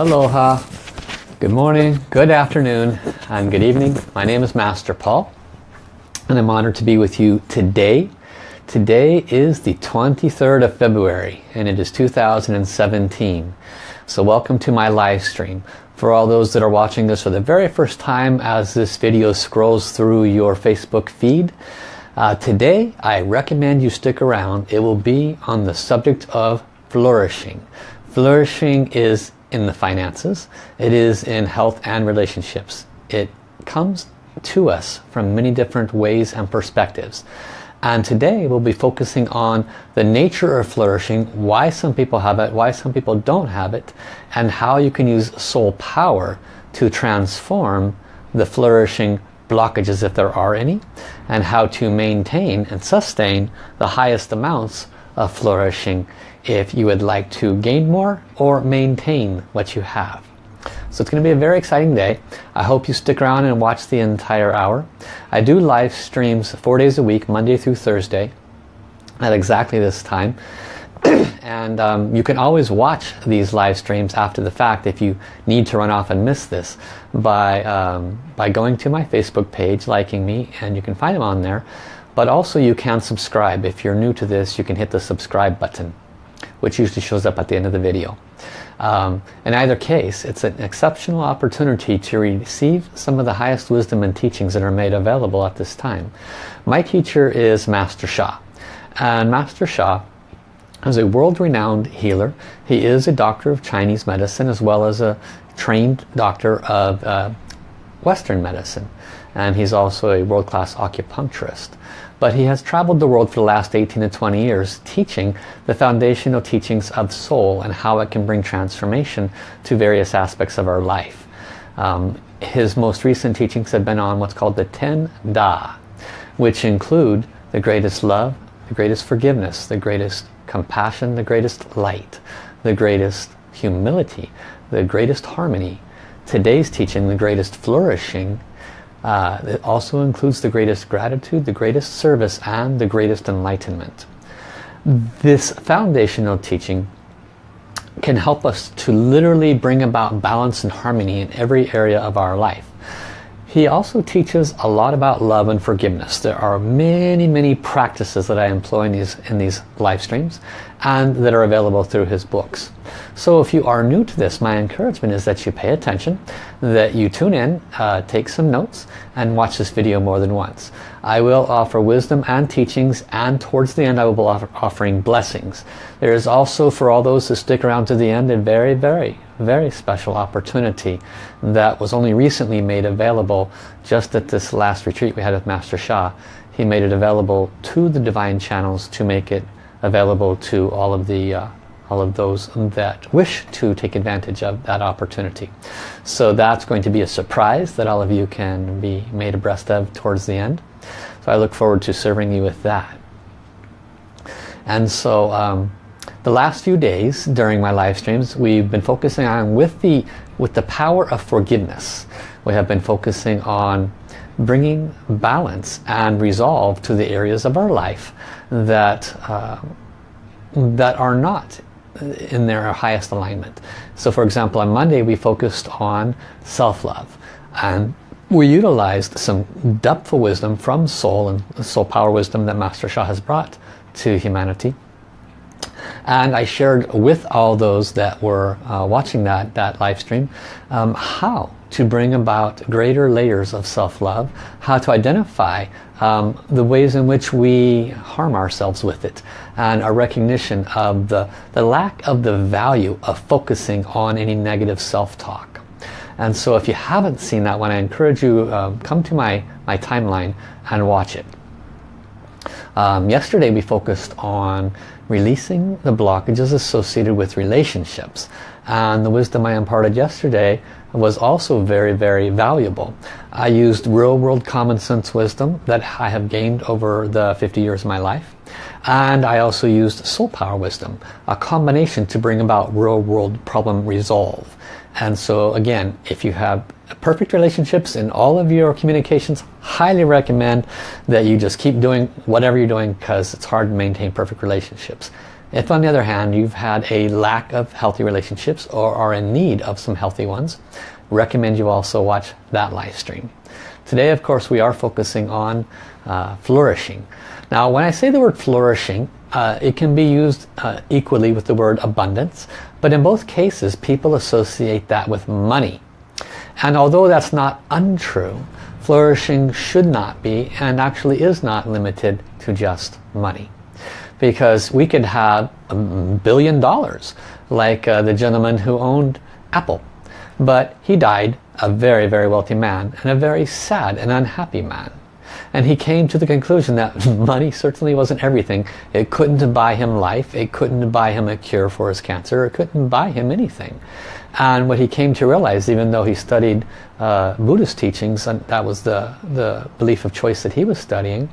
Aloha. Good morning, good afternoon, and good evening. My name is Master Paul, and I'm honored to be with you today. Today is the 23rd of February, and it is 2017. So welcome to my live stream. For all those that are watching this for the very first time as this video scrolls through your Facebook feed, uh, today I recommend you stick around. It will be on the subject of flourishing. Flourishing is in the finances. It is in health and relationships. It comes to us from many different ways and perspectives. And today we'll be focusing on the nature of flourishing, why some people have it, why some people don't have it, and how you can use soul power to transform the flourishing blockages if there are any, and how to maintain and sustain the highest amounts of flourishing if you would like to gain more or maintain what you have. So it's going to be a very exciting day. I hope you stick around and watch the entire hour. I do live streams four days a week, Monday through Thursday, at exactly this time. and um, you can always watch these live streams after the fact if you need to run off and miss this by, um, by going to my Facebook page, liking me, and you can find them on there. But also you can subscribe. If you're new to this, you can hit the subscribe button which usually shows up at the end of the video. Um, in either case, it's an exceptional opportunity to receive some of the highest wisdom and teachings that are made available at this time. My teacher is Master Sha. And Master Sha is a world-renowned healer. He is a doctor of Chinese medicine as well as a trained doctor of uh, Western medicine. And he's also a world-class acupuncturist but he has traveled the world for the last 18 to 20 years teaching the foundational teachings of soul and how it can bring transformation to various aspects of our life. Um, his most recent teachings have been on what's called the Ten Da, which include the greatest love, the greatest forgiveness, the greatest compassion, the greatest light, the greatest humility, the greatest harmony. Today's teaching, the greatest flourishing, uh, it also includes the greatest gratitude, the greatest service, and the greatest enlightenment. This foundational teaching can help us to literally bring about balance and harmony in every area of our life. He also teaches a lot about love and forgiveness. There are many, many practices that I employ in these, in these live streams and that are available through his books. So if you are new to this, my encouragement is that you pay attention, that you tune in, uh, take some notes, and watch this video more than once. I will offer wisdom and teachings, and towards the end I will be offer offering blessings. There is also, for all those who stick around to the end, a very, very, very special opportunity that was only recently made available just at this last retreat we had with Master Sha. He made it available to the divine channels to make it available to all of the uh, all of those that wish to take advantage of that opportunity. So that's going to be a surprise that all of you can be made abreast of towards the end. So I look forward to serving you with that. And so um, the last few days during my live streams we've been focusing on with the with the power of forgiveness. We have been focusing on bringing balance and resolve to the areas of our life that uh, that are not in their highest alignment. So for example on Monday we focused on self-love. And we utilized some depthful wisdom from soul and soul power wisdom that Master Sha has brought to humanity and I shared with all those that were uh, watching that, that live stream um, how to bring about greater layers of self-love, how to identify um, the ways in which we harm ourselves with it and a recognition of the, the lack of the value of focusing on any negative self-talk. And so if you haven't seen that one, I encourage you uh, come to my, my timeline and watch it. Um, yesterday we focused on releasing the blockages associated with relationships. And the wisdom I imparted yesterday was also very, very valuable. I used real world common sense wisdom that I have gained over the 50 years of my life. And I also used soul power wisdom, a combination to bring about real world problem resolve. And so again, if you have perfect relationships in all of your communications, highly recommend that you just keep doing whatever you're doing because it's hard to maintain perfect relationships. If on the other hand you've had a lack of healthy relationships or are in need of some healthy ones, recommend you also watch that live stream. Today of course we are focusing on uh, flourishing. Now when I say the word flourishing, uh, it can be used uh, equally with the word abundance, but in both cases people associate that with money. And although that's not untrue, flourishing should not be and actually is not limited to just money. Because we could have a billion dollars like uh, the gentleman who owned Apple. But he died a very, very wealthy man and a very sad and unhappy man. And he came to the conclusion that money certainly wasn't everything. It couldn't buy him life. It couldn't buy him a cure for his cancer. It couldn't buy him anything. And what he came to realize, even though he studied uh, Buddhist teachings, and that was the, the belief of choice that he was studying,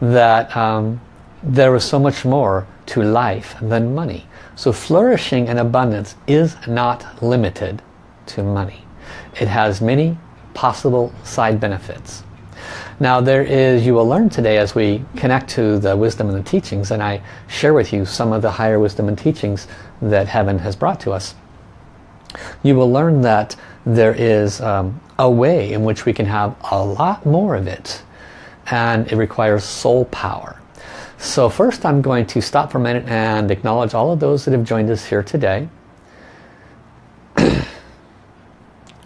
that um, there was so much more to life than money. So flourishing and abundance is not limited to money. It has many possible side benefits. Now there is, you will learn today as we connect to the wisdom and the teachings and I share with you some of the higher wisdom and teachings that heaven has brought to us. You will learn that there is um, a way in which we can have a lot more of it and it requires soul power. So first I'm going to stop for a minute and acknowledge all of those that have joined us here today.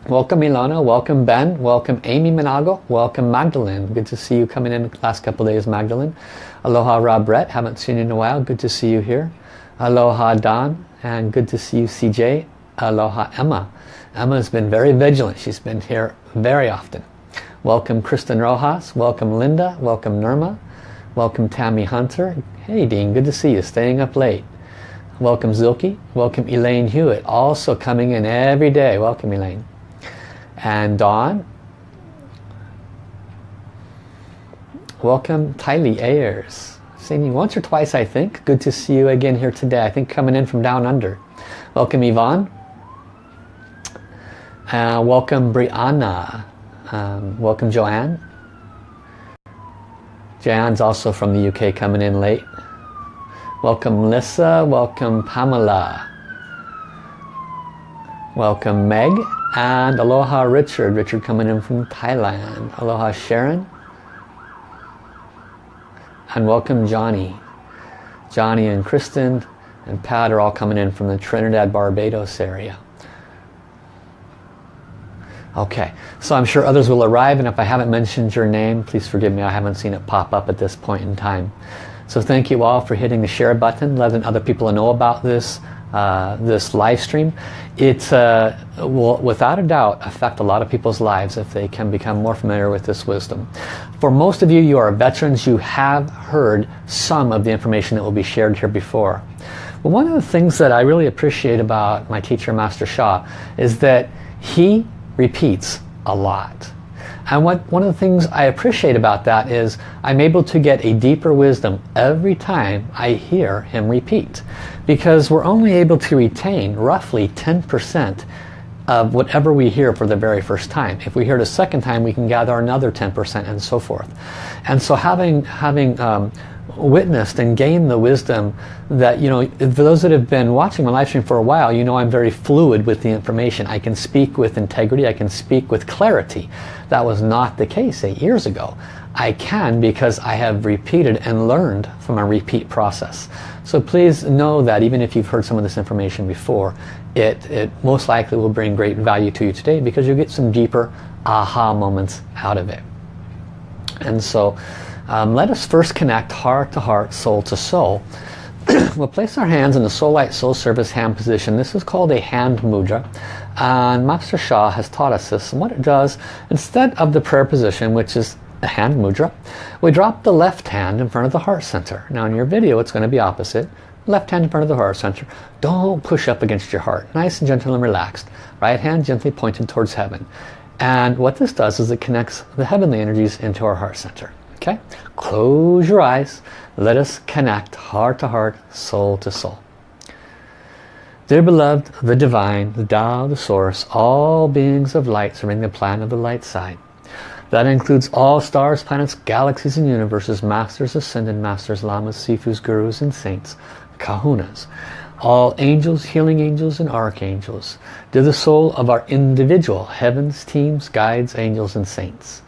Welcome Ilana, welcome Ben, welcome Amy Minago, welcome Magdalene. Good to see you coming in the last couple days, Magdalene. Aloha Rob Brett, haven't seen you in a while, good to see you here. Aloha Don, and good to see you CJ. Aloha Emma. Emma's been very vigilant, she's been here very often. Welcome Kristen Rojas, welcome Linda, welcome Nirma, welcome Tammy Hunter. Hey Dean, good to see you, staying up late. Welcome Zilke, welcome Elaine Hewitt, also coming in every day. Welcome Elaine and Dawn. Welcome Tylee Ayers. Seen you once or twice I think. Good to see you again here today. I think coming in from down under. Welcome Yvonne. Uh, welcome Brianna. Um, welcome Joanne. Joanne's also from the UK coming in late. Welcome Lissa. Welcome Pamela. Welcome Meg. And aloha Richard. Richard coming in from Thailand. Aloha Sharon. And welcome Johnny. Johnny and Kristen and Pat are all coming in from the Trinidad Barbados area. Okay, so I'm sure others will arrive and if I haven't mentioned your name, please forgive me, I haven't seen it pop up at this point in time. So thank you all for hitting the share button, letting other people know about this uh, this live stream, it uh, will without a doubt affect a lot of people's lives if they can become more familiar with this wisdom. For most of you, you are veterans, you have heard some of the information that will be shared here before. But one of the things that I really appreciate about my teacher, Master Sha, is that he repeats a lot. And what one of the things I appreciate about that is I'm able to get a deeper wisdom every time I hear him repeat. Because we're only able to retain roughly 10% of whatever we hear for the very first time. If we hear it a second time, we can gather another 10% and so forth. And so having, having um, witnessed and gained the wisdom that, you know, for those that have been watching my live stream for a while, you know I'm very fluid with the information. I can speak with integrity, I can speak with clarity. That was not the case eight years ago. I can because I have repeated and learned from a repeat process. So please know that even if you've heard some of this information before, it, it most likely will bring great value to you today because you'll get some deeper aha moments out of it. And so um, let us first connect heart to heart, soul to soul. we'll place our hands in the Soul Light Soul Service hand position. This is called a hand mudra. And Master Sha has taught us this. And what it does, instead of the prayer position, which is a hand mudra, we drop the left hand in front of the heart center. Now in your video it's going to be opposite. Left hand in front of the heart center. Don't push up against your heart. Nice and gentle and relaxed. Right hand gently pointed towards heaven. And what this does is it connects the heavenly energies into our heart center. Okay? Close your eyes. Let us connect heart to heart, soul to soul. Dear beloved, the divine, the Tao, the source, all beings of light serving the plan of the light side. That includes all stars, planets, galaxies and universes, masters, ascended masters, lamas, sifus, gurus and saints, kahunas, all angels, healing angels, and archangels, to the soul of our individual heavens, teams, guides, angels, and saints.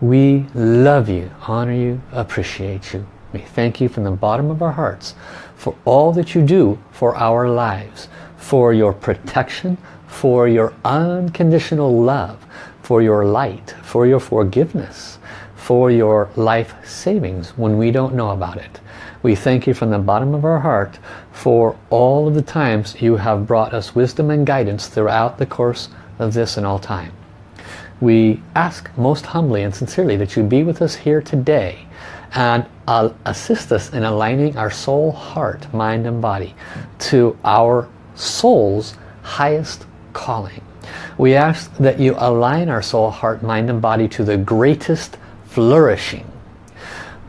We love you, honor you, appreciate you. We thank you from the bottom of our hearts for all that you do for our lives, for your protection, for your unconditional love, for your light, for your forgiveness, for your life savings when we don't know about it. We thank you from the bottom of our heart for all of the times you have brought us wisdom and guidance throughout the course of this and all time. We ask most humbly and sincerely that you be with us here today and uh, assist us in aligning our soul, heart, mind and body to our soul's highest calling. We ask that you align our soul, heart, mind and body to the greatest flourishing.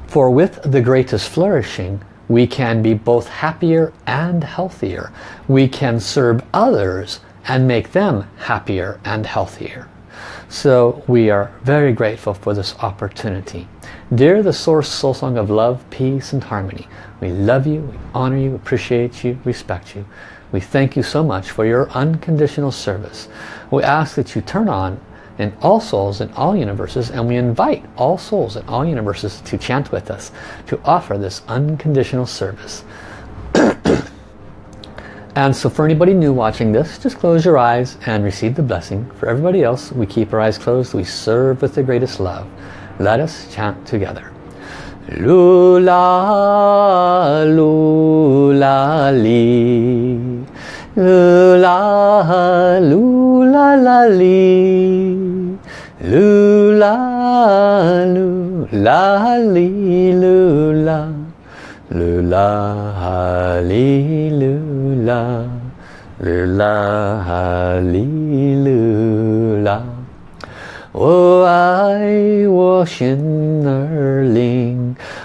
For with the greatest flourishing, we can be both happier and healthier. We can serve others and make them happier and healthier. So we are very grateful for this opportunity. Dear the Source Soul Song of Love, Peace and Harmony, we love you, we honor you, appreciate you, respect you. We thank you so much for your unconditional service. We ask that you turn on in all souls in all universes and we invite all souls in all universes to chant with us to offer this unconditional service. and so for anybody new watching this, just close your eyes and receive the blessing. For everybody else, we keep our eyes closed, we serve with the greatest love. Let us chant together. Lula, lula, li. Lula, lula, la, li. Lula, lula, li, lula. Lula, li, lula. Lula, li, lula. 我爱我心儿灵，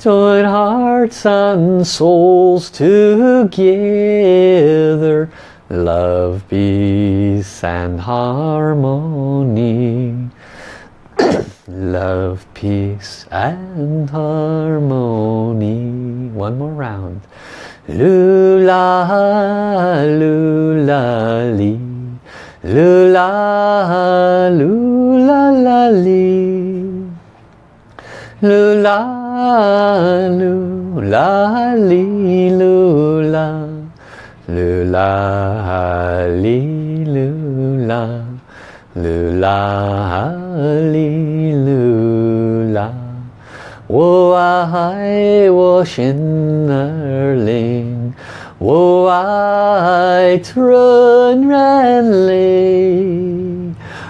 Join hearts and souls together. Love, peace and harmony. love, peace and harmony. One more round. Lula, lula, li. Lula, lula, la, li. Lula, lula, li, lula. Lula, li, lula. Lula, li, lula. 我爱我心儿灵，我爱纯然泪，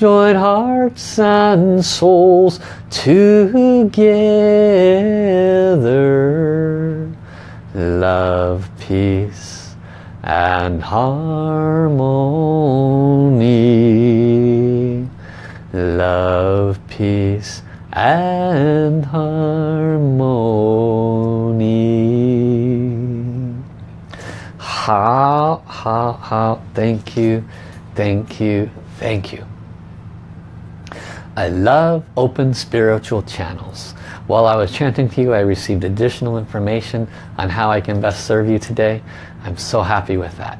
Join hearts and souls together. Love, peace and harmony. Love, peace and harmony. How, how, how, thank you, thank you, thank you. I love open spiritual channels. While I was chanting to you, I received additional information on how I can best serve you today. I'm so happy with that.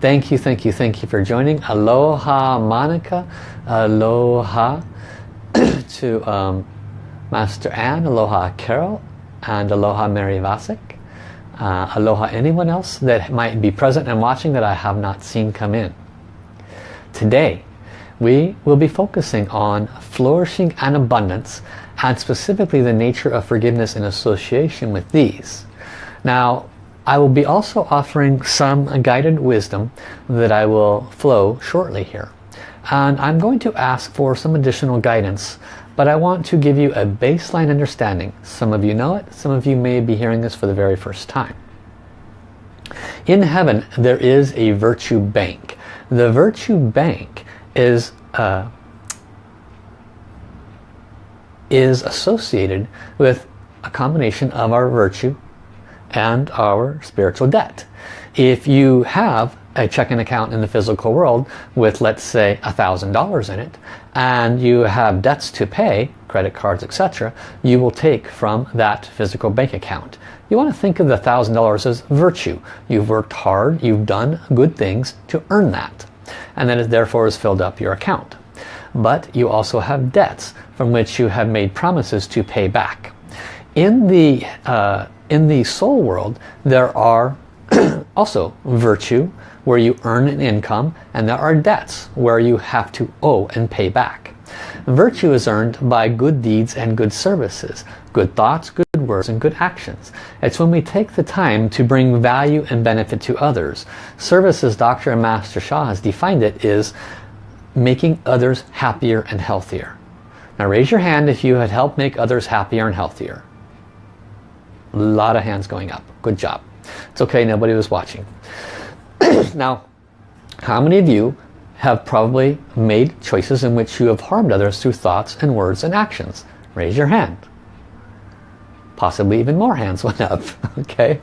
Thank you, thank you, thank you for joining. Aloha Monica, aloha to um, Master Anne, aloha Carol, and aloha Mary Vasek. Uh, aloha anyone else that might be present and watching that I have not seen come in. Today, we will be focusing on flourishing and abundance and specifically the nature of forgiveness in association with these. Now, I will be also offering some guided wisdom that I will flow shortly here. And I'm going to ask for some additional guidance, but I want to give you a baseline understanding. Some of you know it, some of you may be hearing this for the very first time. In heaven, there is a virtue bank. The virtue bank is uh, is associated with a combination of our virtue and our spiritual debt. If you have a checking account in the physical world with let's say a thousand dollars in it and you have debts to pay credit cards etc you will take from that physical bank account. You want to think of the thousand dollars as virtue. You've worked hard you've done good things to earn that and then it therefore has filled up your account but you also have debts from which you have made promises to pay back in the uh, in the soul world there are also virtue where you earn an income and there are debts where you have to owe and pay back. Virtue is earned by good deeds and good services, good thoughts, good words and good actions. It's when we take the time to bring value and benefit to others. Service as Dr. and Master Sha has defined it is making others happier and healthier. Now raise your hand if you had helped make others happier and healthier. A lot of hands going up. Good job. It's okay, nobody was watching. now, how many of you have probably made choices in which you have harmed others through thoughts and words and actions? Raise your hand. Possibly even more hands went up. okay,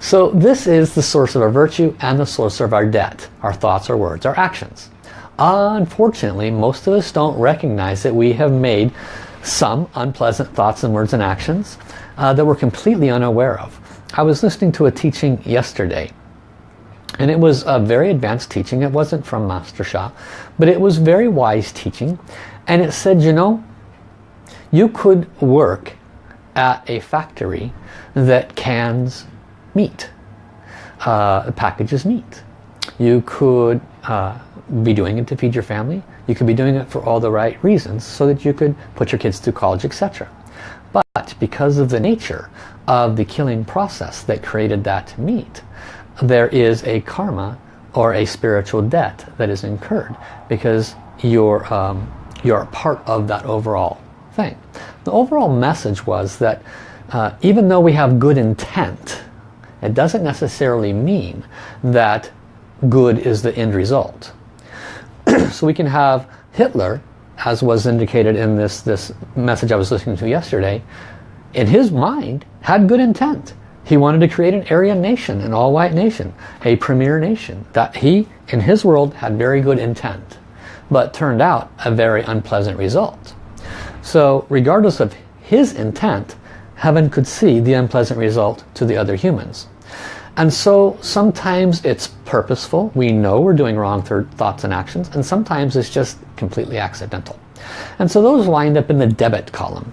So this is the source of our virtue and the source of our debt. Our thoughts, our words, our actions. Unfortunately, most of us don't recognize that we have made some unpleasant thoughts and words and actions uh, that we're completely unaware of. I was listening to a teaching yesterday and it was a very advanced teaching. It wasn't from Master Sha, but it was very wise teaching. And it said, you know, you could work at a factory that cans meat, uh, packages meat. You could uh, be doing it to feed your family. You could be doing it for all the right reasons so that you could put your kids through college, etc. But because of the nature of the killing process that created that meat, there is a karma or a spiritual debt that is incurred because you're, um, you're part of that overall thing. The overall message was that uh, even though we have good intent, it doesn't necessarily mean that good is the end result. so we can have Hitler, as was indicated in this, this message I was listening to yesterday, in his mind had good intent. He wanted to create an Aryan nation, an all-white nation, a premier nation. That he, in his world, had very good intent, but turned out a very unpleasant result. So regardless of his intent, heaven could see the unpleasant result to the other humans. And so sometimes it's purposeful. We know we're doing wrong thoughts and actions. And sometimes it's just completely accidental. And so those wind up in the debit column.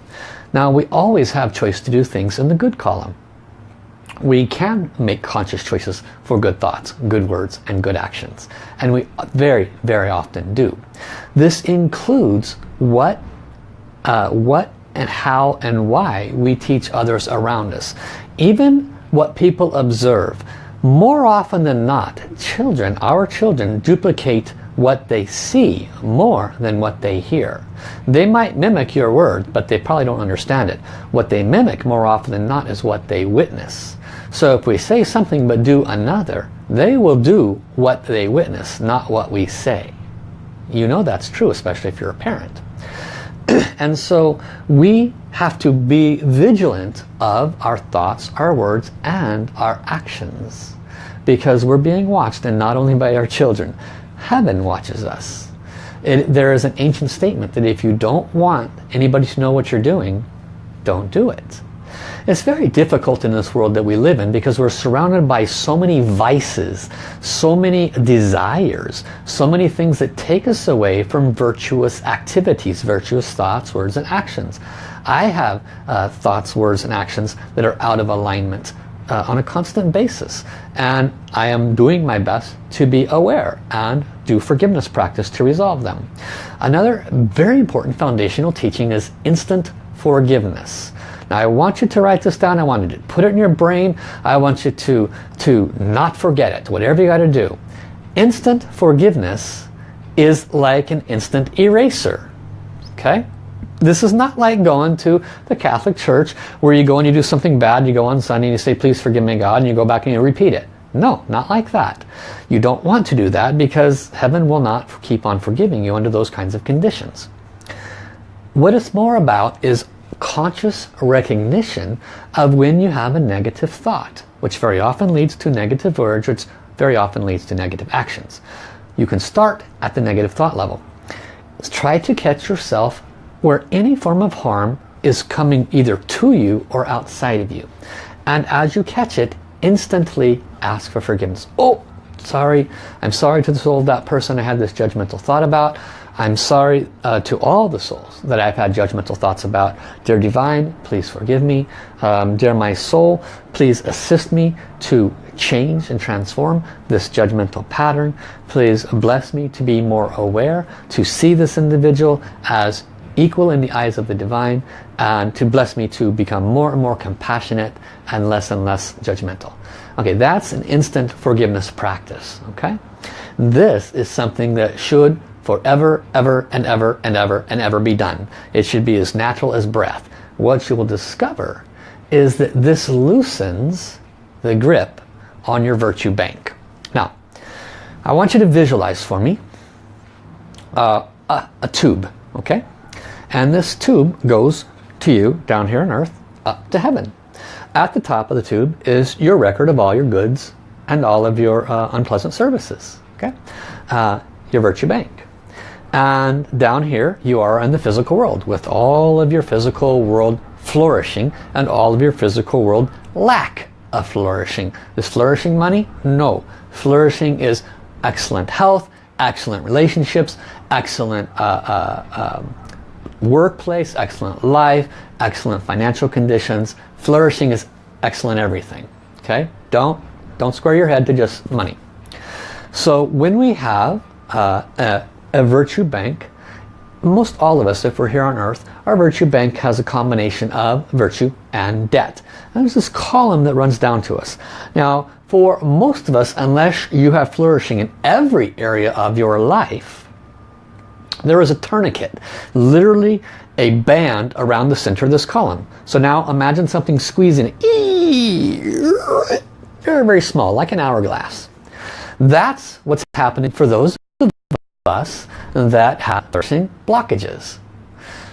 Now we always have choice to do things in the good column. We can make conscious choices for good thoughts, good words, and good actions. And we very, very often do. This includes what, uh, what and how and why we teach others around us. Even what people observe. More often than not, children, our children, duplicate what they see more than what they hear. They might mimic your word, but they probably don't understand it. What they mimic more often than not is what they witness. So if we say something but do another, they will do what they witness, not what we say. You know that's true, especially if you're a parent. and so we have to be vigilant of our thoughts, our words, and our actions. Because we're being watched, and not only by our children. Heaven watches us. It, there is an ancient statement that if you don't want anybody to know what you're doing, don't do it. It's very difficult in this world that we live in because we're surrounded by so many vices, so many desires, so many things that take us away from virtuous activities, virtuous thoughts, words, and actions. I have uh, thoughts, words, and actions that are out of alignment uh, on a constant basis. And I am doing my best to be aware and do forgiveness practice to resolve them. Another very important foundational teaching is instant forgiveness. Now I want you to write this down. I want you to put it in your brain. I want you to, to not forget it, whatever you got to do. Instant forgiveness is like an instant eraser. Okay? This is not like going to the Catholic Church where you go and you do something bad, you go on Sunday and you say, please forgive me God, and you go back and you repeat it. No, not like that. You don't want to do that because heaven will not keep on forgiving you under those kinds of conditions. What it's more about is conscious recognition of when you have a negative thought, which very often leads to negative words, which very often leads to negative actions. You can start at the negative thought level. Try to catch yourself where any form of harm is coming either to you or outside of you. And as you catch it, instantly ask for forgiveness. Oh, sorry. I'm sorry to the soul of that person I had this judgmental thought about. I'm sorry uh, to all the souls that I've had judgmental thoughts about. Dear Divine, please forgive me. Um, dear my soul, please assist me to change and transform this judgmental pattern. Please bless me to be more aware, to see this individual as equal in the eyes of the divine and to bless me to become more and more compassionate and less and less judgmental. Okay, that's an instant forgiveness practice. Okay, This is something that should forever, ever, and ever, and ever, and ever be done. It should be as natural as breath. What you will discover is that this loosens the grip on your virtue bank. Now, I want you to visualize for me uh, a, a tube, okay? And this tube goes to you down here on earth up to heaven. At the top of the tube is your record of all your goods and all of your uh, unpleasant services. Okay, uh, Your virtue bank. And down here you are in the physical world with all of your physical world flourishing and all of your physical world lack of flourishing. Is flourishing money? No. Flourishing is excellent health, excellent relationships, excellent uh, uh, um, workplace, excellent life, excellent financial conditions. Flourishing is excellent everything. Okay? Don't, don't square your head to just money. So when we have uh, a, a virtue bank, most all of us, if we're here on earth, our virtue bank has a combination of virtue and debt. And there's this column that runs down to us. Now, for most of us, unless you have flourishing in every area of your life, there is a tourniquet, literally a band around the center of this column. So now imagine something squeezing, very, very small, like an hourglass. That's what's happening for those us that have flourishing blockages.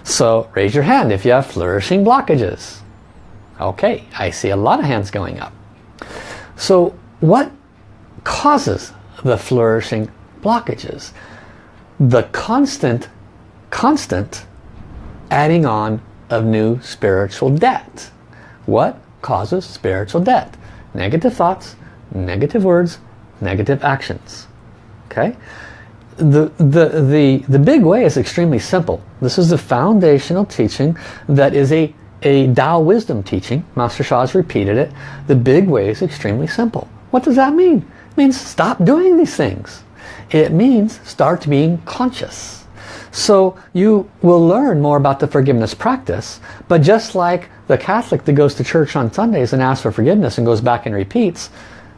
So raise your hand if you have flourishing blockages. Okay, I see a lot of hands going up. So what causes the flourishing blockages? the constant, constant adding on of new spiritual debt. What causes spiritual debt? Negative thoughts, negative words, negative actions. Okay? The, the, the, the big way is extremely simple. This is the foundational teaching that is a, a Tao wisdom teaching. Master Sha has repeated it. The big way is extremely simple. What does that mean? It means stop doing these things. It means start being conscious. So you will learn more about the forgiveness practice, but just like the Catholic that goes to church on Sundays and asks for forgiveness and goes back and repeats,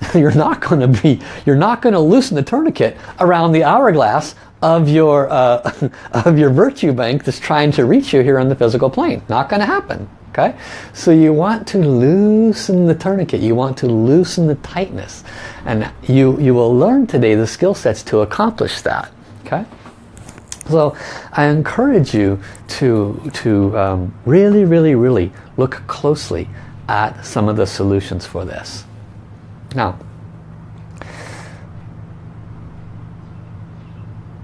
you're not going to be, you're not going to loosen the tourniquet around the hourglass of your, uh, of your virtue bank that's trying to reach you here on the physical plane. Not going to happen. Okay? So you want to loosen the tourniquet. You want to loosen the tightness. And you, you will learn today the skill sets to accomplish that. Okay? So I encourage you to, to um, really, really, really look closely at some of the solutions for this. Now,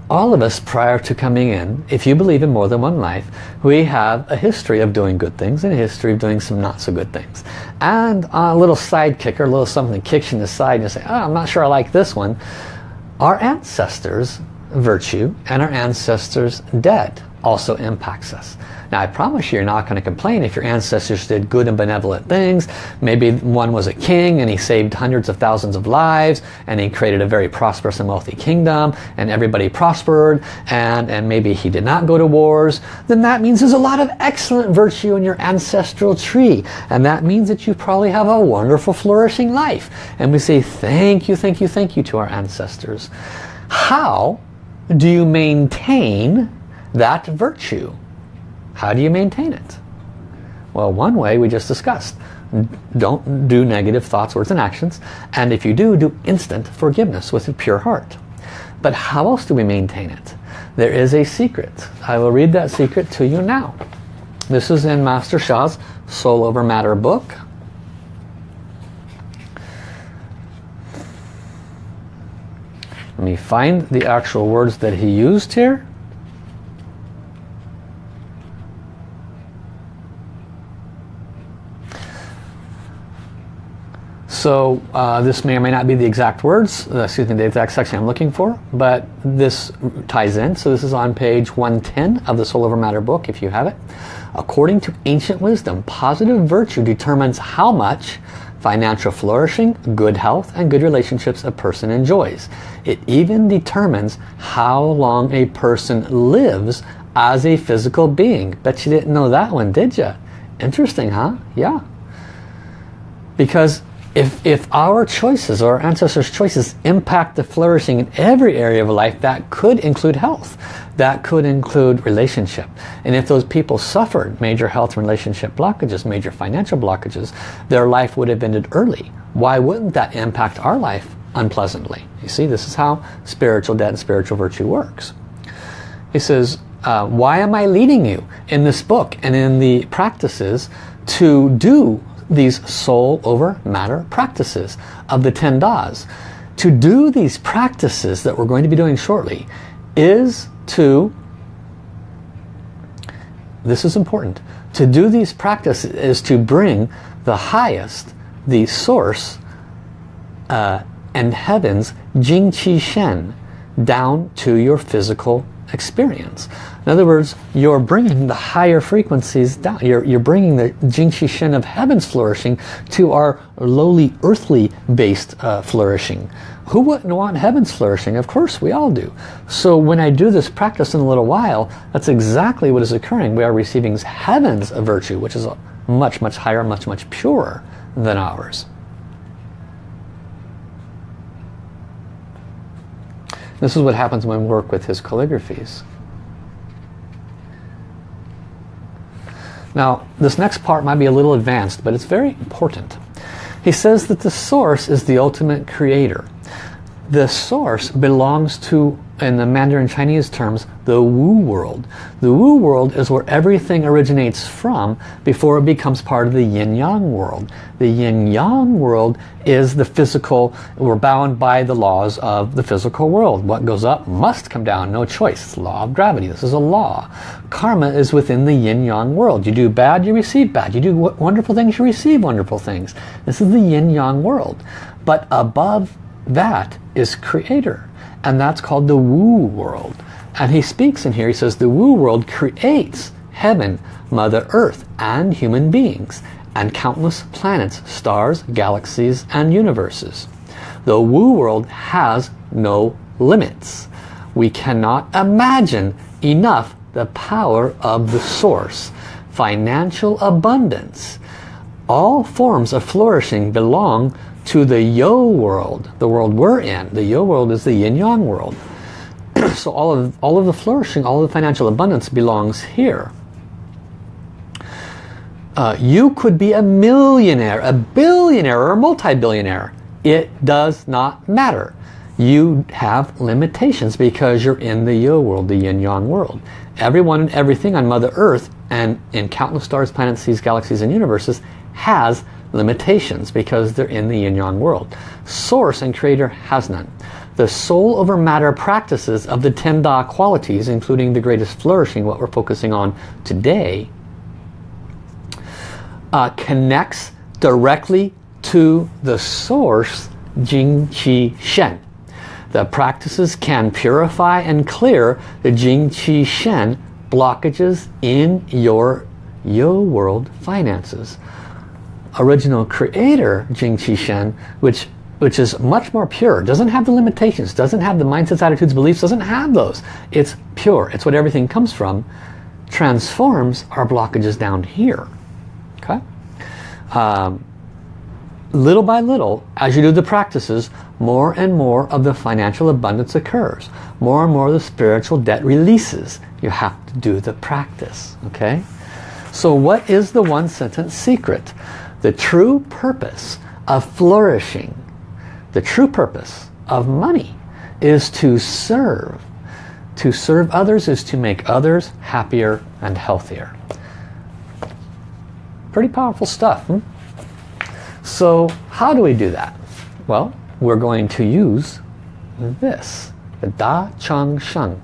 all of us prior to coming in, if you believe in more than one life, we have a history of doing good things and a history of doing some not so good things. And a little side kicker, a little something kicks you in the side and you say, oh, I'm not sure I like this one. Our ancestors' virtue and our ancestors' debt also impacts us. Now I promise you, you're not going to complain if your ancestors did good and benevolent things. Maybe one was a king and he saved hundreds of thousands of lives and he created a very prosperous and wealthy kingdom and everybody prospered and, and maybe he did not go to wars. Then that means there's a lot of excellent virtue in your ancestral tree. And that means that you probably have a wonderful flourishing life. And we say thank you, thank you, thank you to our ancestors. How do you maintain that virtue? How do you maintain it? Well, one way we just discussed. Don't do negative thoughts, words, and actions. And if you do, do instant forgiveness with a pure heart. But how else do we maintain it? There is a secret. I will read that secret to you now. This is in Master Sha's Soul Over Matter book. Let me find the actual words that he used here. So uh, this may or may not be the exact words, uh, excuse me, the exact section I'm looking for, but this ties in. So this is on page 110 of the Soul Over Matter book, if you have it. According to ancient wisdom, positive virtue determines how much financial flourishing, good health, and good relationships a person enjoys. It even determines how long a person lives as a physical being. Bet you didn't know that one, did you? Interesting, huh? Yeah. Because if, if our choices or our ancestors' choices impact the flourishing in every area of life, that could include health. That could include relationship. And if those people suffered major health and relationship blockages, major financial blockages, their life would have ended early. Why wouldn't that impact our life unpleasantly? You see, this is how spiritual debt and spiritual virtue works. He says, uh, why am I leading you in this book and in the practices to do these soul over matter practices of the 10 Das. To do these practices that we're going to be doing shortly is to, this is important, to do these practices is to bring the highest, the source uh, and heavens, Jing Qi Shen, down to your physical experience. In other words, you're bringing the higher frequencies down. You're, you're bringing the Jing Qi Shen of heaven's flourishing to our lowly earthly based uh, flourishing. Who wouldn't want heaven's flourishing? Of course we all do. So when I do this practice in a little while, that's exactly what is occurring. We are receiving heaven's virtue, which is much, much higher, much, much purer than ours. This is what happens when we work with his calligraphies. Now, this next part might be a little advanced, but it's very important. He says that the source is the ultimate creator. The source belongs to in the Mandarin Chinese terms, the Wu world. The Wu world is where everything originates from before it becomes part of the Yin-Yang world. The Yin-Yang world is the physical, we're bound by the laws of the physical world. What goes up must come down, no choice. It's law of gravity, this is a law. Karma is within the Yin-Yang world. You do bad, you receive bad. You do wonderful things, you receive wonderful things. This is the Yin-Yang world. But above that is Creator and that's called the Wu world. And he speaks in here, he says the Wu world creates heaven, Mother Earth, and human beings, and countless planets, stars, galaxies, and universes. The Wu world has no limits. We cannot imagine enough the power of the source. Financial abundance. All forms of flourishing belong to the You world, the world we're in. The You world is the yin-yang world. so all of, all of the flourishing, all of the financial abundance belongs here. Uh, you could be a millionaire, a billionaire, or a multi-billionaire. It does not matter. You have limitations because you're in the You world, the yin-yang world. Everyone and everything on Mother Earth and in countless stars, planets, seas, galaxies, and universes has limitations because they're in the yin-yang world. Source and creator has none. The soul over matter practices of the ten Da qualities, including the greatest flourishing, what we're focusing on today, uh, connects directly to the source Jing Qi Shen. The practices can purify and clear the Jing Qi Shen blockages in your You world finances. Original creator Jing Qi Shen, which which is much more pure, doesn't have the limitations, doesn't have the mindsets, attitudes, beliefs, doesn't have those. It's pure. It's what everything comes from. Transforms our blockages down here. Okay? Um, little by little, as you do the practices, more and more of the financial abundance occurs. More and more of the spiritual debt releases. You have to do the practice. Okay? So what is the one sentence secret? The true purpose of flourishing, the true purpose of money is to serve. To serve others is to make others happier and healthier. Pretty powerful stuff. Hmm? So how do we do that? Well, we're going to use this, the Da Chang Sheng.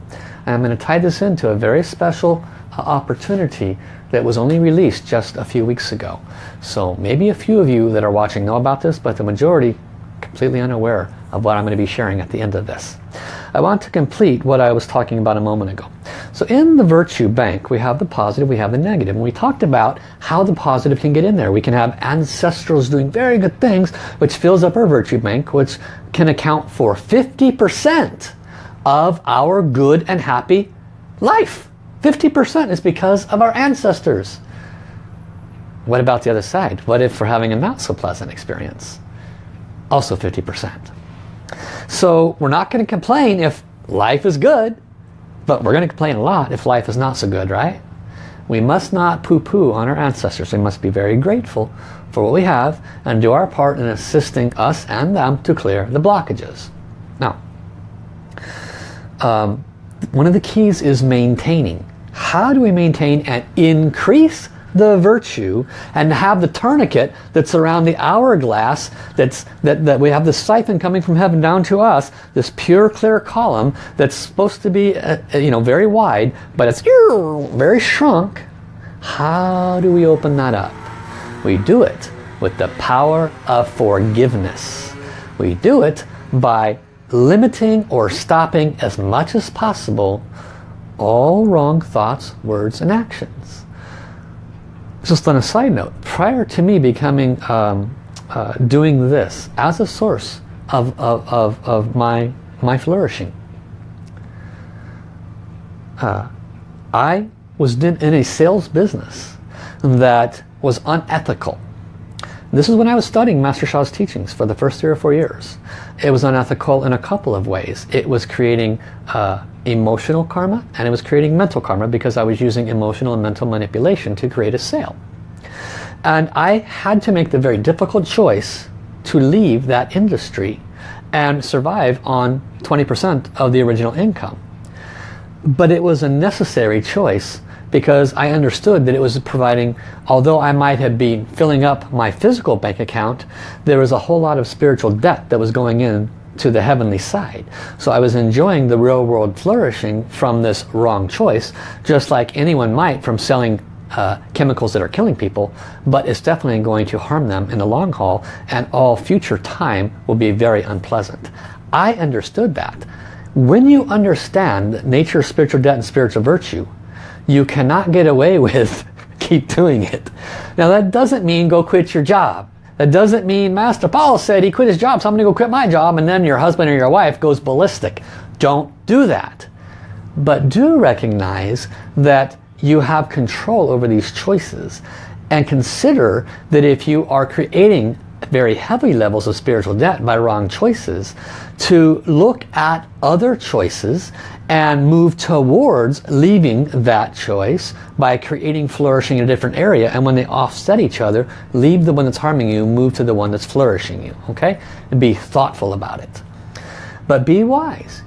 I'm going to tie this into a very special uh, opportunity that was only released just a few weeks ago. So maybe a few of you that are watching know about this, but the majority completely unaware of what I'm going to be sharing at the end of this. I want to complete what I was talking about a moment ago. So in the virtue bank, we have the positive, we have the negative. And we talked about how the positive can get in there. We can have ancestrals doing very good things, which fills up our virtue bank, which can account for 50% of our good and happy life. 50% is because of our ancestors. What about the other side? What if we're having a not so pleasant experience? Also 50%. So we're not going to complain if life is good, but we're going to complain a lot if life is not so good, right? We must not poo-poo on our ancestors. We must be very grateful for what we have and do our part in assisting us and them to clear the blockages. Now, um, one of the keys is maintaining. How do we maintain and increase the virtue and have the tourniquet that's around the hourglass that's that, that we have the siphon coming from heaven down to us this pure clear column that's supposed to be uh, uh you know very wide but it's very shrunk? How do we open that up? We do it with the power of forgiveness. We do it by limiting or stopping as much as possible all wrong thoughts words and actions just on a side note, prior to me becoming, um, uh, doing this as a source of, of, of, of my, my flourishing, uh, I was in a sales business that was unethical. This is when I was studying Master Sha's teachings for the first three or four years. It was unethical in a couple of ways. It was creating uh, emotional karma and it was creating mental karma because I was using emotional and mental manipulation to create a sale. And I had to make the very difficult choice to leave that industry and survive on 20% of the original income. But it was a necessary choice because I understood that it was providing, although I might have been filling up my physical bank account, there was a whole lot of spiritual debt that was going in to the heavenly side. So I was enjoying the real world flourishing from this wrong choice, just like anyone might from selling uh, chemicals that are killing people, but it's definitely going to harm them in the long haul, and all future time will be very unpleasant. I understood that. When you understand nature, spiritual debt, and spiritual virtue, you cannot get away with keep doing it. Now that doesn't mean go quit your job. That doesn't mean Master Paul said he quit his job, so I'm going to go quit my job, and then your husband or your wife goes ballistic. Don't do that. But do recognize that you have control over these choices and consider that if you are creating very heavy levels of spiritual debt by wrong choices to look at other choices and move towards leaving that choice by creating flourishing in a different area. And when they offset each other leave the one that's harming you move to the one that's flourishing you okay? And be thoughtful about it. But be wise.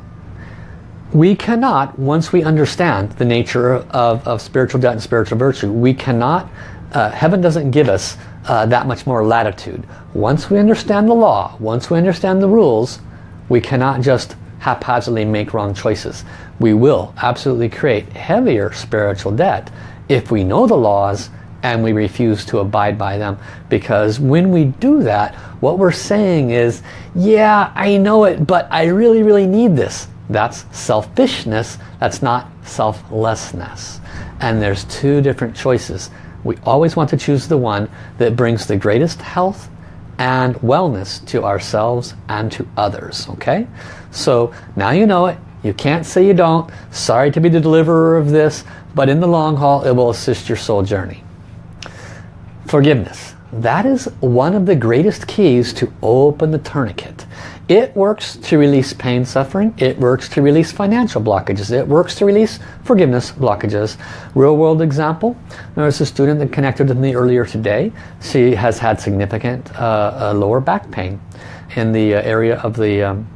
We cannot once we understand the nature of, of spiritual debt and spiritual virtue we cannot uh, heaven doesn't give us uh, that much more latitude. Once we understand the law once we understand the rules we cannot just haphazardly make wrong choices. We will absolutely create heavier spiritual debt if we know the laws and we refuse to abide by them. Because when we do that what we're saying is yeah I know it but I really really need this. That's selfishness. That's not selflessness. And there's two different choices. We always want to choose the one that brings the greatest health and wellness to ourselves and to others. Okay? So now you know it. You can't say you don't. Sorry to be the deliverer of this, but in the long haul, it will assist your soul journey. Forgiveness. That is one of the greatest keys to open the tourniquet. It works to release pain, suffering. It works to release financial blockages. It works to release forgiveness blockages. Real world example, there was a student that connected with me earlier today. She has had significant uh, uh, lower back pain in the uh, area of the, um,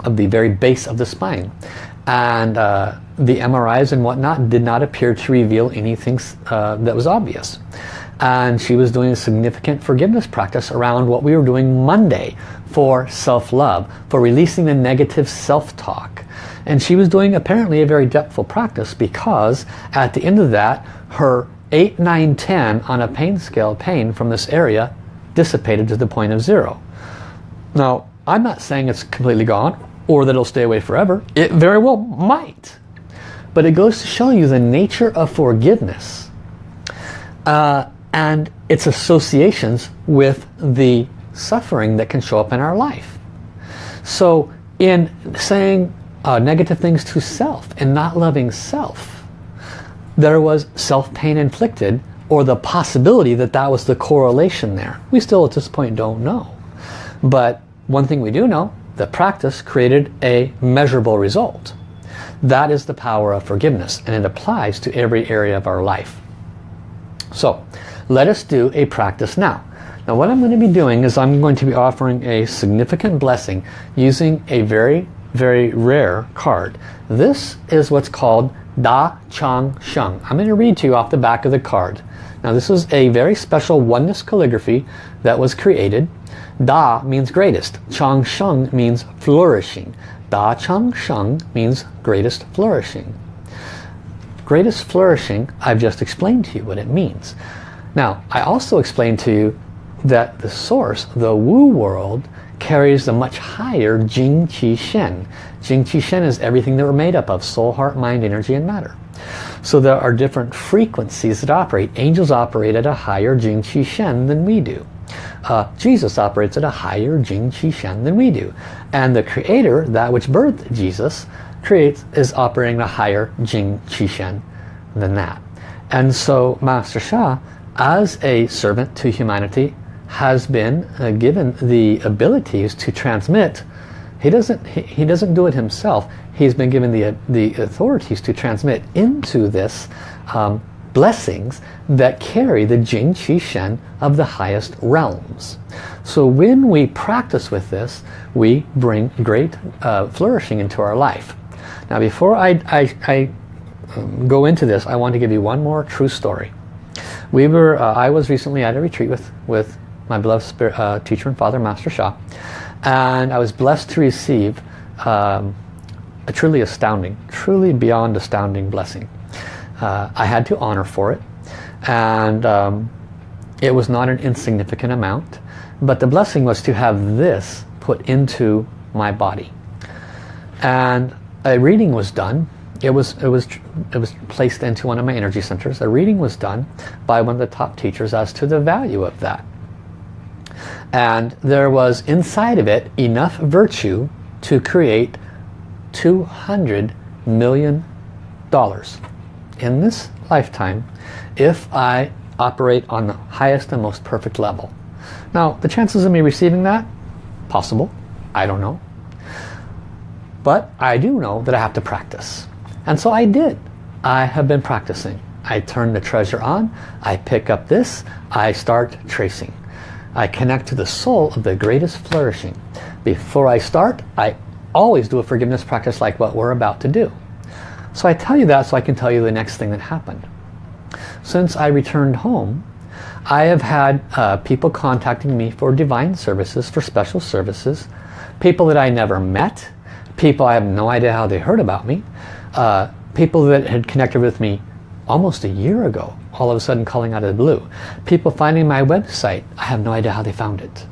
of the very base of the spine. And uh, the MRIs and whatnot did not appear to reveal anything uh, that was obvious and she was doing a significant forgiveness practice around what we were doing Monday for self-love, for releasing the negative self-talk. And she was doing apparently a very depthful practice because at the end of that, her 8, 9, 10 on a pain scale pain from this area dissipated to the point of zero. Now, I'm not saying it's completely gone or that it'll stay away forever. It very well might. But it goes to show you the nature of forgiveness. Uh, and its associations with the suffering that can show up in our life. So in saying uh, negative things to self and not loving self, there was self-pain inflicted or the possibility that that was the correlation there. We still at this point don't know. But one thing we do know, the practice created a measurable result. That is the power of forgiveness and it applies to every area of our life. So let us do a practice now. Now what I'm going to be doing is I'm going to be offering a significant blessing using a very, very rare card. This is what's called Da Chang Sheng. I'm going to read to you off the back of the card. Now this is a very special oneness calligraphy that was created. Da means greatest. Chang Sheng means flourishing. Da Chang Sheng means greatest flourishing. Greatest flourishing, I've just explained to you what it means. Now, I also explained to you that the source, the Wu world, carries a much higher Jing Qi Shen. Jing Qi Shen is everything that we're made up of, soul, heart, mind, energy, and matter. So there are different frequencies that operate. Angels operate at a higher Jing Qi Shen than we do. Uh, Jesus operates at a higher Jing Qi Shen than we do. And the Creator, that which birthed Jesus, creates is operating a higher Jing Qi Shen than that. And so Master Sha as a servant to humanity has been uh, given the abilities to transmit he doesn't he, he, doesn't do it himself. He's been given the the authorities to transmit into this um, blessings that carry the Jing Qi Shen of the highest realms. So when we practice with this we bring great uh, flourishing into our life. Now before I, I, I um, go into this I want to give you one more true story. We were, uh, I was recently at a retreat with, with my beloved spirit, uh, teacher and father, Master Sha. And I was blessed to receive um, a truly astounding, truly beyond astounding blessing. Uh, I had to honor for it. And um, it was not an insignificant amount. But the blessing was to have this put into my body. And a reading was done it was it was it was placed into one of my energy centers a reading was done by one of the top teachers as to the value of that and there was inside of it enough virtue to create 200 million dollars in this lifetime if I operate on the highest and most perfect level now the chances of me receiving that possible I don't know but I do know that I have to practice and so I did. I have been practicing. I turn the treasure on, I pick up this, I start tracing. I connect to the soul of the greatest flourishing. Before I start, I always do a forgiveness practice like what we're about to do. So I tell you that so I can tell you the next thing that happened. Since I returned home, I have had uh, people contacting me for divine services, for special services, people that I never met, people I have no idea how they heard about me, uh, people that had connected with me almost a year ago, all of a sudden calling out of the blue. People finding my website, I have no idea how they found it.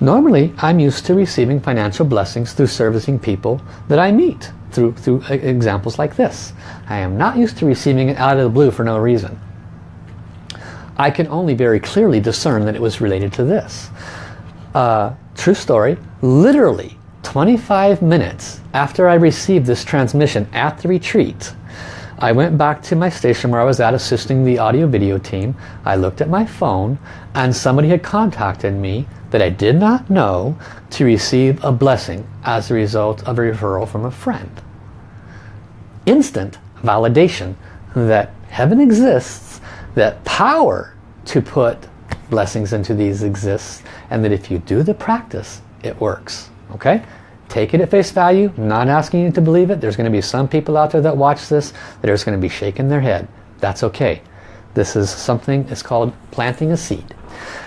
Normally, I'm used to receiving financial blessings through servicing people that I meet. through, through examples like this. I am not used to receiving it out of the blue for no reason. I can only very clearly discern that it was related to this. Uh, true story, literally 25 minutes after I received this transmission at the retreat, I went back to my station where I was at assisting the audio video team. I looked at my phone and somebody had contacted me that I did not know to receive a blessing as a result of a referral from a friend. Instant validation that heaven exists, that power to put blessings into these exists, and that if you do the practice, it works. Okay? Take it at face value, not asking you to believe it. There's going to be some people out there that watch this that are just going to be shaking their head. That's okay. This is something, it's called planting a seed.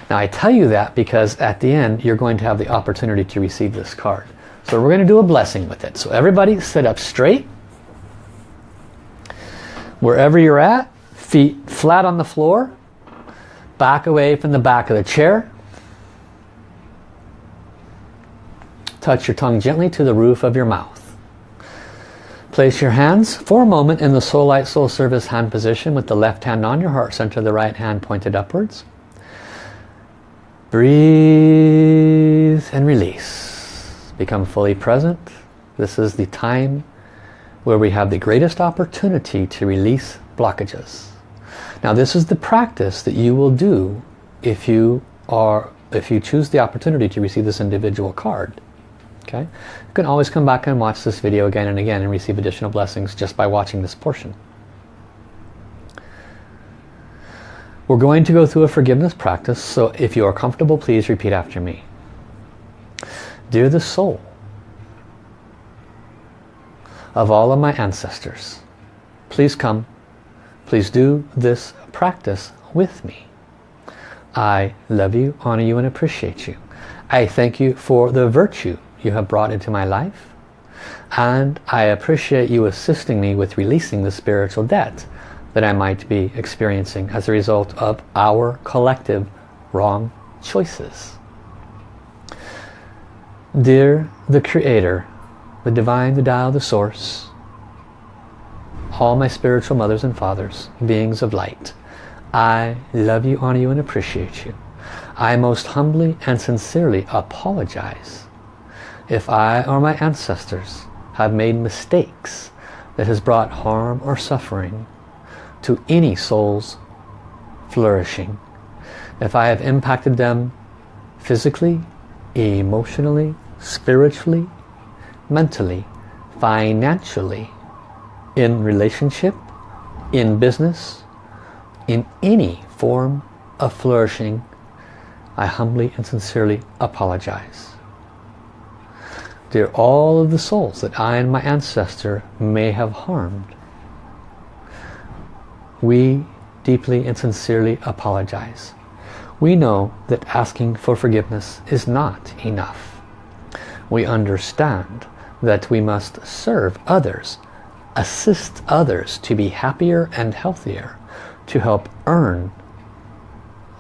Now I tell you that because at the end you're going to have the opportunity to receive this card. So we're going to do a blessing with it. So everybody sit up straight. Wherever you're at, feet flat on the floor. Back away from the back of the chair. Touch your tongue gently to the roof of your mouth. Place your hands for a moment in the Soul Light Soul Service hand position with the left hand on your heart center, the right hand pointed upwards. Breathe and release. Become fully present. This is the time where we have the greatest opportunity to release blockages. Now this is the practice that you will do if you are if you choose the opportunity to receive this individual card. Okay? You can always come back and watch this video again and again and receive additional blessings just by watching this portion. We're going to go through a forgiveness practice, so if you are comfortable, please repeat after me. Dear the soul of all of my ancestors, please come, please do this practice with me. I love you, honor you, and appreciate you. I thank you for the virtue you have brought into my life, and I appreciate you assisting me with releasing the spiritual debt that I might be experiencing as a result of our collective wrong choices. Dear the Creator, the Divine, the Tao, the Source, all my spiritual mothers and fathers, beings of light, I love you, honor you, and appreciate you. I most humbly and sincerely apologize if I or my ancestors have made mistakes that has brought harm or suffering to any soul's flourishing. If I have impacted them physically, emotionally, spiritually, mentally, financially, in relationship, in business, in any form of flourishing, I humbly and sincerely apologize. Dear all of the souls that I and my ancestor may have harmed, we deeply and sincerely apologize. We know that asking for forgiveness is not enough. We understand that we must serve others, assist others to be happier and healthier, to help earn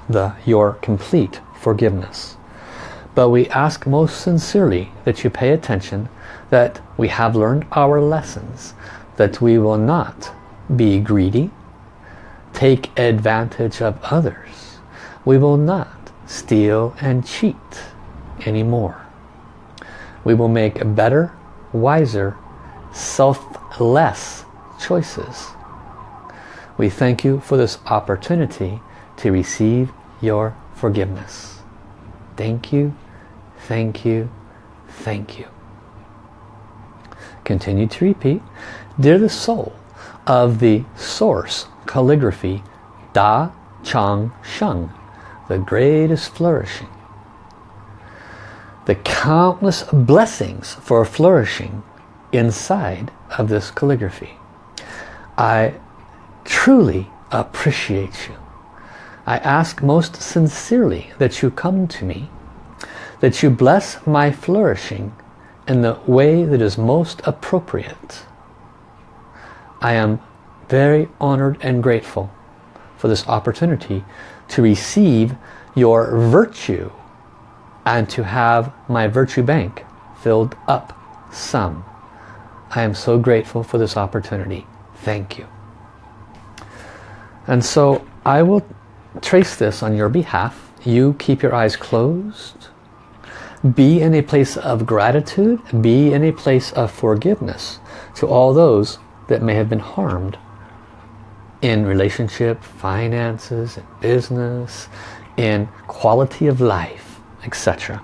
the your complete forgiveness. But we ask most sincerely that you pay attention, that we have learned our lessons, that we will not be greedy, take advantage of others. We will not steal and cheat anymore. We will make better, wiser, selfless choices. We thank you for this opportunity to receive your forgiveness. Thank you, thank you, thank you. Continue to repeat. Dear the soul of the source calligraphy Da Chang Sheng, the greatest flourishing. The countless blessings for flourishing inside of this calligraphy. I truly appreciate you. I ask most sincerely that you come to me, that you bless my flourishing in the way that is most appropriate. I am very honored and grateful for this opportunity to receive your virtue and to have my virtue bank filled up some. I am so grateful for this opportunity. Thank you. And so I will trace this on your behalf. You keep your eyes closed. Be in a place of gratitude. Be in a place of forgiveness to all those that may have been harmed in relationship, finances, business, in quality of life, etc.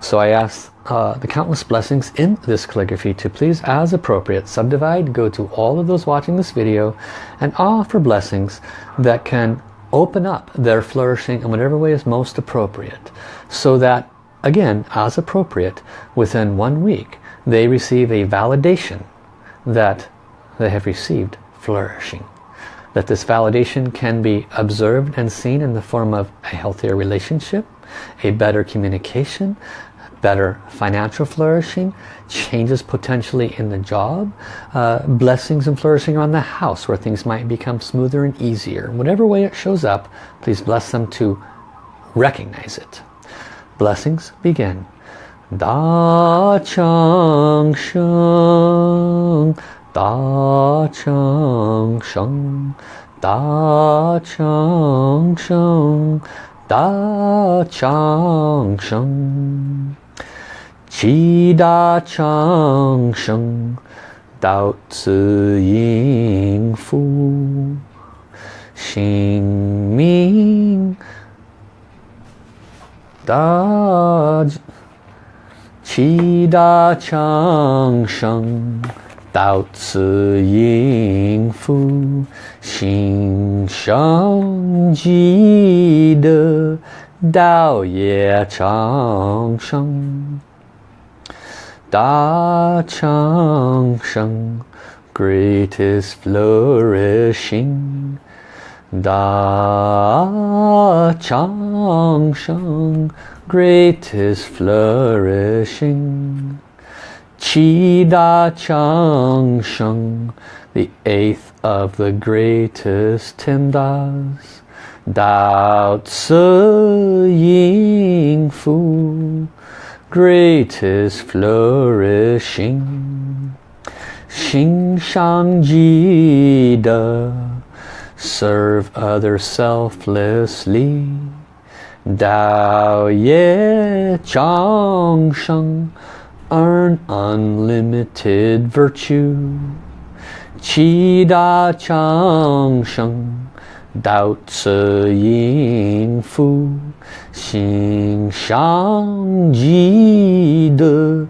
So I ask uh, the countless blessings in this calligraphy to please, as appropriate, subdivide, go to all of those watching this video and offer blessings that can open up their flourishing in whatever way is most appropriate so that, again, as appropriate, within one week, they receive a validation that they have received flourishing that this validation can be observed and seen in the form of a healthier relationship, a better communication, better financial flourishing, changes potentially in the job, uh, blessings and flourishing on the house where things might become smoother and easier. Whatever way it shows up, please bless them to recognize it. Blessings begin. Da Chang Sheng, Da Chang Sheng, Da Chang Sheng, Da Chang Sheng. Qi Da Chang Sheng, Dao Zi Ying Fu, Xing Ming, 大七大长生。到此应福，心生积德，道业长生，大长生，greatest flourishing，Da Chang Sheng, greatest flourishing. Qi Da Chang Sheng, the eighth of the greatest Tindas. Dao Tzu Ying Fu, greatest flourishing. Xing Shang Ji Da, serve others selflessly. Dao Ye Chang Sheng, earn unlimited virtue. Qi Da Chang Sheng Dao Tse Ying Fu Xing Shang Ji De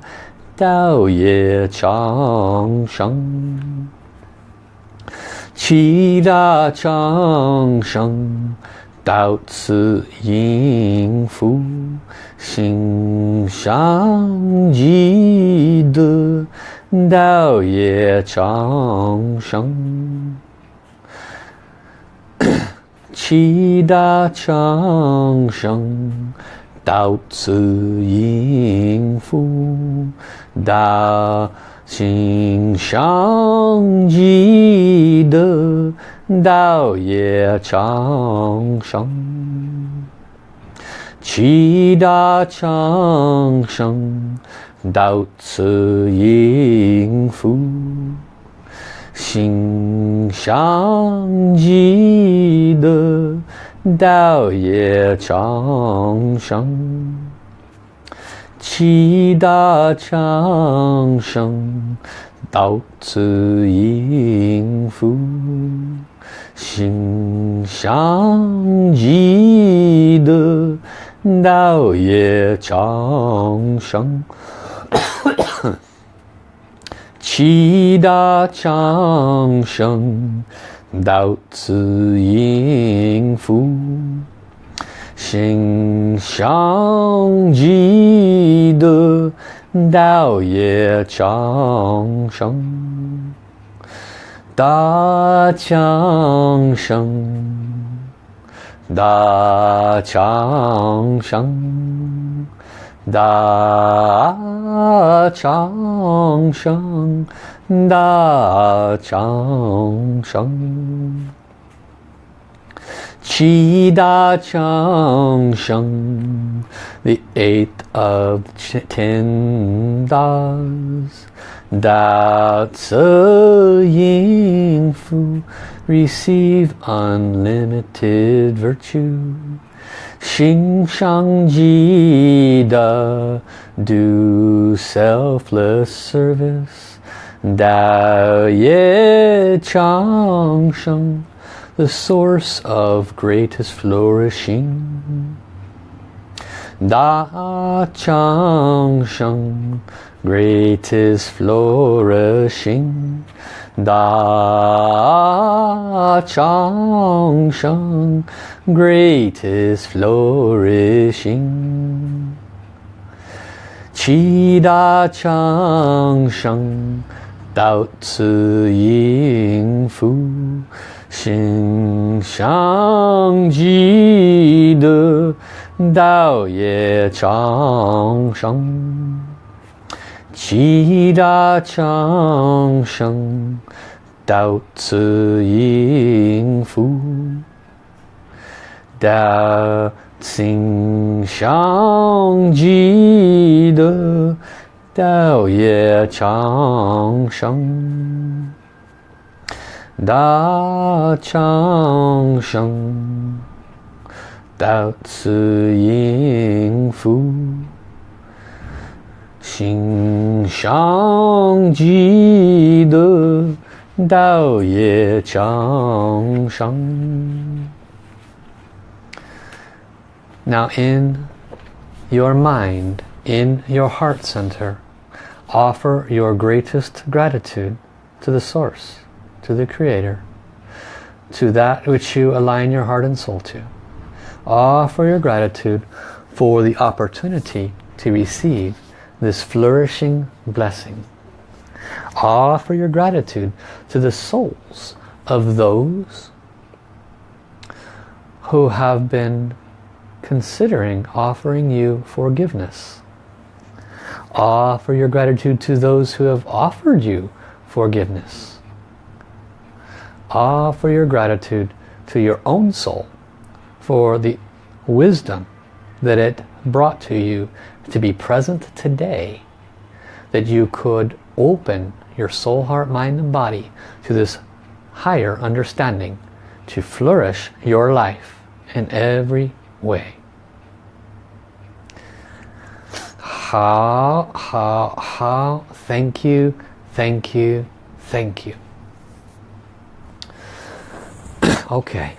Dao Ye Chang Sheng 七大长生，到此应福，心上积德，道也长生。七大长生，到此应福，到。心上记得道夜长生，七大长生到此应付。心上记得道夜。长生七大长生，到此应付，心想积德，道业长生。七大长生，到此应付。心上积德，道业长生。大强生，大强生，大强生，大强生，Chida Chang Sheng, the eighth of Tindas. Da Tzu Ying Fu, receive unlimited virtue. Xing Shang Ji Da, do selfless service. Da Ye Chang Sheng the source of greatest flourishing. Da Chang Sheng, greatest flourishing. Da Chang Sheng, greatest flourishing. Qi Da Chang Sheng, Dao Ci Ying Fu. 心相记得道也长生，七大长生到此应付，道心相记得道也长生。Da Chang Sheng Dao Tzu Ying Fu Xing Shang Ji De Dao Ye Chang Sheng Now in your mind, in your heart center, offer your greatest gratitude to the source to the Creator, to that which you align your heart and soul to. Ah, Offer your gratitude for the opportunity to receive this flourishing blessing. Ah, Offer your gratitude to the souls of those who have been considering offering you forgiveness. Ah, Offer your gratitude to those who have offered you forgiveness offer your gratitude to your own soul for the wisdom that it brought to you to be present today that you could open your soul, heart, mind and body to this higher understanding to flourish your life in every way. Hao, hao, hao, thank you, thank you, thank you. Okay,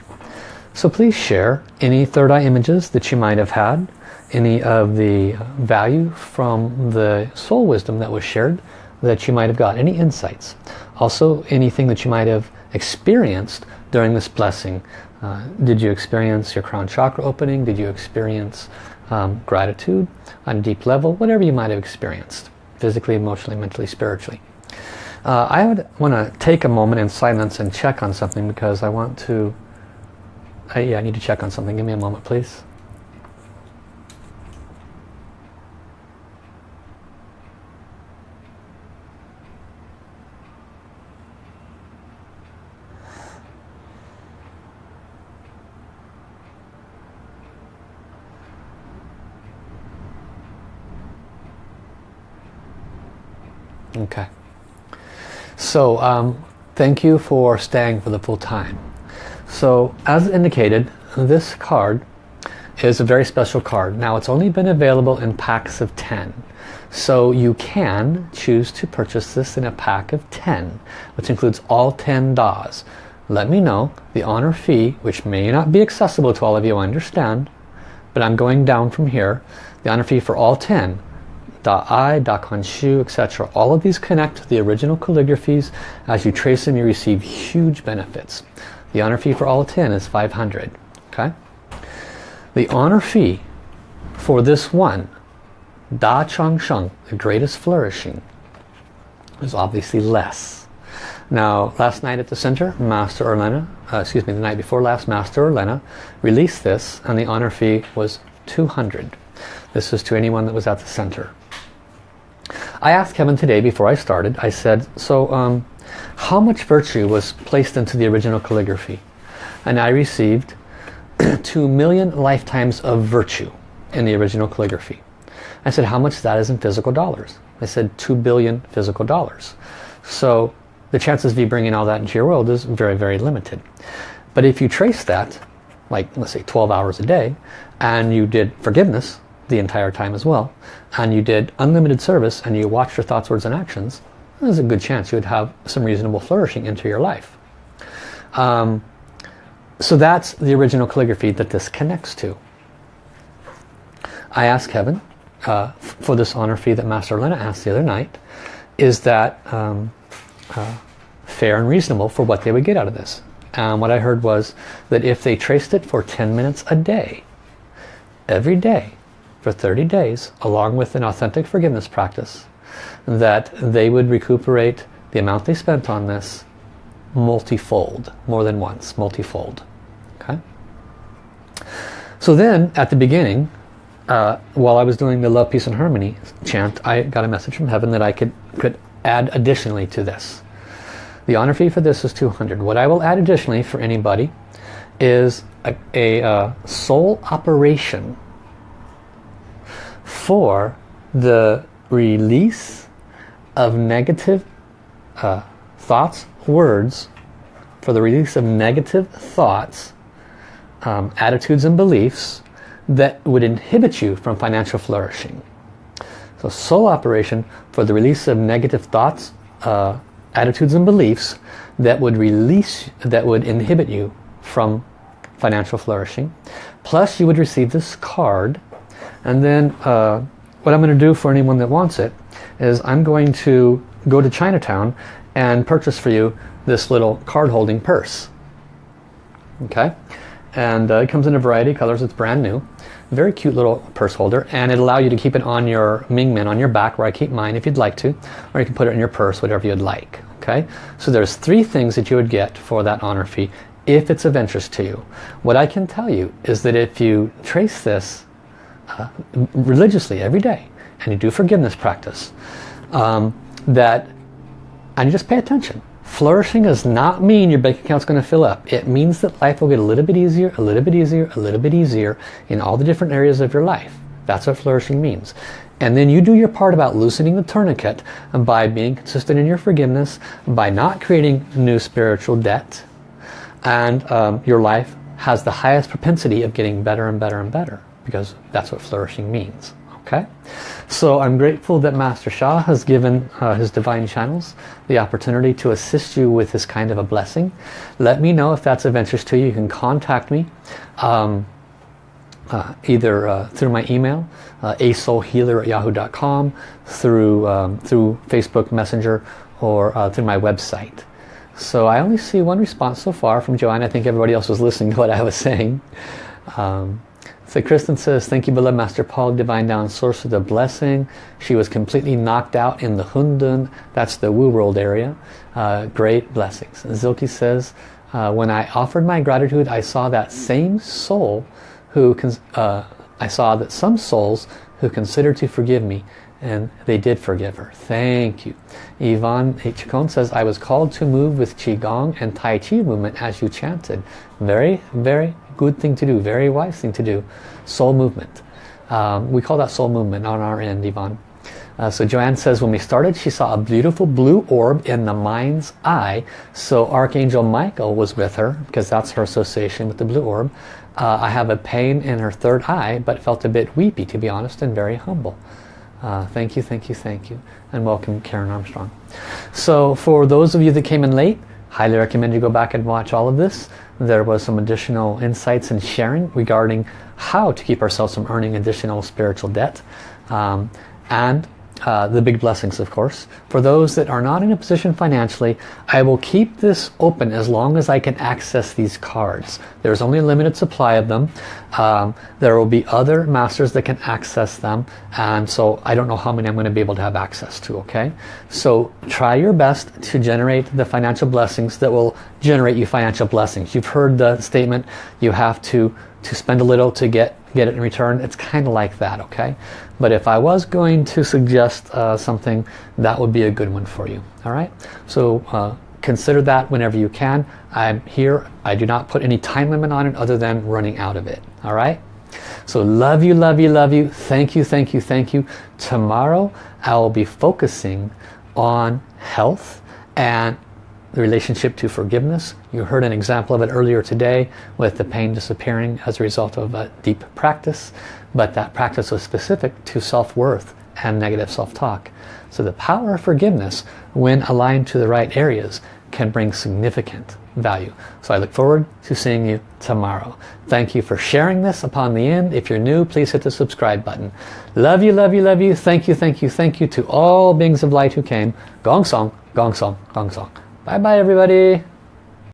so please share any third eye images that you might have had, any of the value from the soul wisdom that was shared that you might have got, any insights. Also anything that you might have experienced during this blessing. Uh, did you experience your crown chakra opening? Did you experience um, gratitude on a deep level? Whatever you might have experienced, physically, emotionally, mentally, spiritually. Uh, I would want to take a moment in silence and check on something because I want to... I, yeah, I need to check on something. Give me a moment, please. Okay. So um, thank you for staying for the full time. So as indicated, this card is a very special card. Now it's only been available in packs of 10. So you can choose to purchase this in a pack of 10, which includes all 10 DAWs. Let me know the honor fee, which may not be accessible to all of you, I understand, but I'm going down from here. The honor fee for all 10 Da-Ai, Da-Kuan-Shu, etc. All of these connect to the original calligraphies. As you trace them, you receive huge benefits. The honor fee for all 10 is 500. Okay. The honor fee for this one, Da Chang Sheng, the greatest flourishing, is obviously less. Now, last night at the center, Master Orlena, uh, excuse me, the night before last, Master Orlena released this, and the honor fee was 200. This is to anyone that was at the center. I asked heaven today before I started, I said, so um, how much virtue was placed into the original calligraphy? And I received 2 million lifetimes of virtue in the original calligraphy. I said, how much that is in physical dollars? I said 2 billion physical dollars. So the chances of you bringing all that into your world is very, very limited. But if you trace that, like let's say 12 hours a day, and you did forgiveness the entire time as well, and you did unlimited service and you watched your thoughts, words, and actions, there's a good chance you would have some reasonable flourishing into your life. Um, so that's the original calligraphy that this connects to. I asked heaven uh, for this honor fee that Master Lena asked the other night, is that um, uh, fair and reasonable for what they would get out of this? And what I heard was that if they traced it for 10 minutes a day, every day, for 30 days, along with an authentic forgiveness practice, that they would recuperate the amount they spent on this multifold, more than once, multifold. Okay. So then, at the beginning, uh, while I was doing the Love, Peace and Harmony chant, I got a message from heaven that I could, could add additionally to this. The honor fee for this is 200. What I will add additionally for anybody is a, a uh, soul operation for the release of negative uh, thoughts, words, for the release of negative thoughts, um, attitudes and beliefs that would inhibit you from financial flourishing. So soul operation for the release of negative thoughts, uh, attitudes and beliefs that would release, that would inhibit you from financial flourishing. Plus you would receive this card and then uh, what I'm going to do for anyone that wants it is I'm going to go to Chinatown and purchase for you this little card holding purse. Okay, and uh, it comes in a variety of colors. It's brand new. Very cute little purse holder and it'll allow you to keep it on your Mingmen, on your back where I keep mine if you'd like to. Or you can put it in your purse, whatever you'd like. Okay, so there's three things that you would get for that honor fee if it's of interest to you. What I can tell you is that if you trace this religiously every day. And you do forgiveness practice. Um, that and you just pay attention. Flourishing does not mean your bank account's going to fill up. It means that life will get a little bit easier a little bit easier a little bit easier in all the different areas of your life. That's what flourishing means. And then you do your part about loosening the tourniquet by being consistent in your forgiveness by not creating new spiritual debt. And um, your life has the highest propensity of getting better and better and better because that's what flourishing means. Okay, so I'm grateful that Master Sha has given uh, his divine channels the opportunity to assist you with this kind of a blessing. Let me know if that's of interest to you. You can contact me um, uh, either uh, through my email, uh, asoulhealer at yahoo.com, through, um, through Facebook Messenger, or uh, through my website. So I only see one response so far from Joanne. I think everybody else was listening to what I was saying. Um, so Kristen says, thank you beloved Master Paul, Divine Down Source of the blessing. She was completely knocked out in the Hundun, that's the Wu World area. Uh, great blessings. Zilke says, uh, when I offered my gratitude, I saw that same soul who, uh, I saw that some souls who considered to forgive me and they did forgive her. Thank you. Yvonne H. Says, I was called to move with Qigong and Tai Chi movement as you chanted. Very, very good thing to do, very wise thing to do. Soul movement. Um, we call that soul movement on our end, Yvonne. Uh, so Joanne says, when we started, she saw a beautiful blue orb in the mind's eye. So Archangel Michael was with her, because that's her association with the blue orb. Uh, I have a pain in her third eye, but felt a bit weepy, to be honest, and very humble. Uh, thank you, thank you, thank you. And welcome, Karen Armstrong. So for those of you that came in late, highly recommend you go back and watch all of this. There was some additional insights and sharing regarding how to keep ourselves from earning additional spiritual debt. Um, and uh, the big blessings of course. For those that are not in a position financially, I will keep this open as long as I can access these cards. There's only a limited supply of them. Um, there will be other masters that can access them and so I don't know how many I'm going to be able to have access to, okay? So try your best to generate the financial blessings that will generate you financial blessings. You've heard the statement, you have to, to spend a little to get get it in return. It's kind of like that, okay? But if I was going to suggest uh, something, that would be a good one for you, all right? So uh, consider that whenever you can. I'm here. I do not put any time limit on it other than running out of it, all right? So love you, love you, love you. Thank you, thank you, thank you. Tomorrow I will be focusing on health and the relationship to forgiveness. You heard an example of it earlier today with the pain disappearing as a result of a deep practice. But that practice was specific to self-worth and negative self-talk. So the power of forgiveness, when aligned to the right areas, can bring significant value. So I look forward to seeing you tomorrow. Thank you for sharing this upon the end. If you're new, please hit the subscribe button. Love you, love you, love you. Thank you, thank you, thank you to all beings of light who came. Gong Song, Gong Song, Gong Song. Bye bye everybody.